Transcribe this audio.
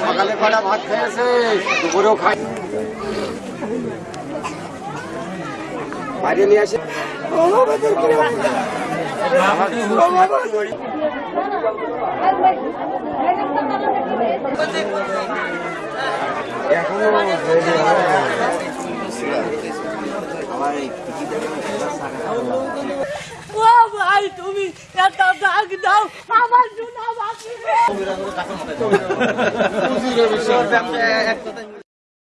সকালে কটা ভাত খেয়েছে দুপুরেও খাই বাইরে নিয়ে আসে ও ভাই তুমি একটা দাগ দাও। আমার জন্য বাকি।